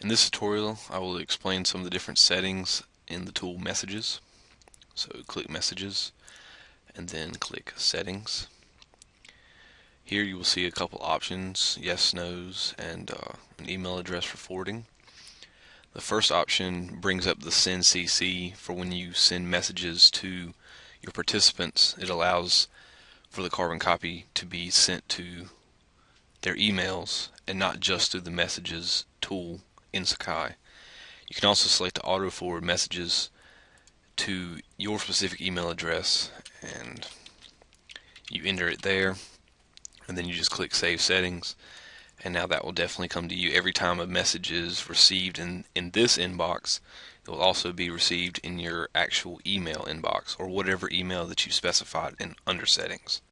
In this tutorial I will explain some of the different settings in the tool messages. So click messages and then click settings. Here you will see a couple options, yes, no's, and uh, an email address for forwarding. The first option brings up the send CC for when you send messages to your participants. It allows for the carbon copy to be sent to their emails and not just through the messages tool in Sakai. You can also select to auto forward messages to your specific email address and you enter it there and then you just click save settings and now that will definitely come to you every time a message is received in in this inbox it will also be received in your actual email inbox or whatever email that you specified in under settings